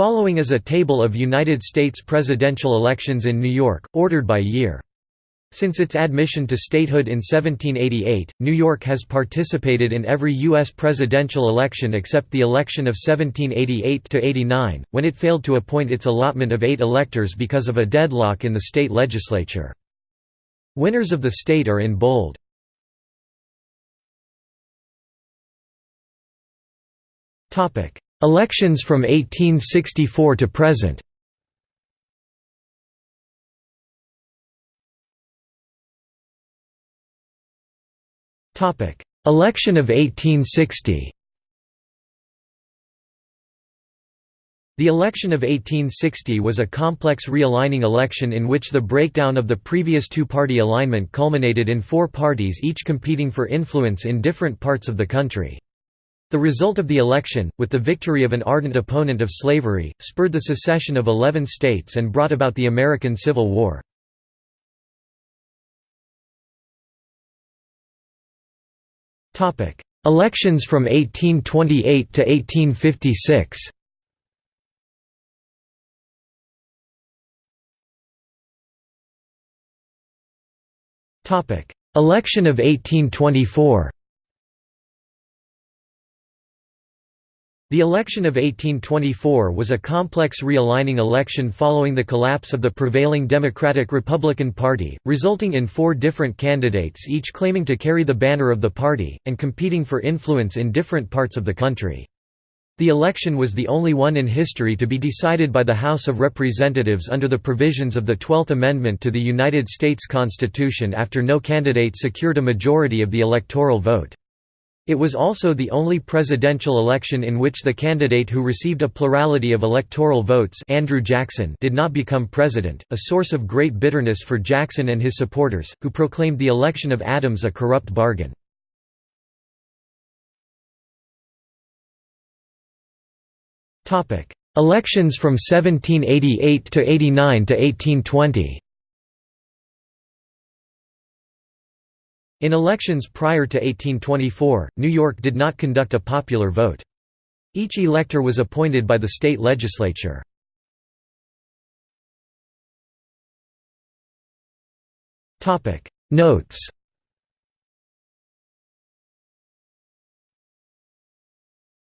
Following is a table of United States presidential elections in New York, ordered by year. Since its admission to statehood in 1788, New York has participated in every U.S. presidential election except the election of 1788–89, when it failed to appoint its allotment of eight electors because of a deadlock in the state legislature. Winners of the state are in bold. Elections from 1864 to present. Election of 1860 The election of 1860 was a complex realigning election in which the breakdown of the previous two-party alignment culminated in four parties each competing for influence in different parts of the country. The result of the election, with the victory of an ardent opponent of slavery, spurred the secession of eleven states and brought about the American Civil War. Elections from 1828 to 1856 Election of 1824 The election of 1824 was a complex realigning election following the collapse of the prevailing Democratic-Republican Party, resulting in four different candidates each claiming to carry the banner of the party, and competing for influence in different parts of the country. The election was the only one in history to be decided by the House of Representatives under the provisions of the Twelfth Amendment to the United States Constitution after no candidate secured a majority of the electoral vote. It was also the only presidential election in which the candidate who received a plurality of electoral votes Andrew Jackson did not become president, a source of great bitterness for Jackson and his supporters, who proclaimed the election of Adams a corrupt bargain. Elections from 1788 to 89 to 1820 In elections prior to 1824, New York did not conduct a popular vote. Each elector was appointed by the state legislature. Notes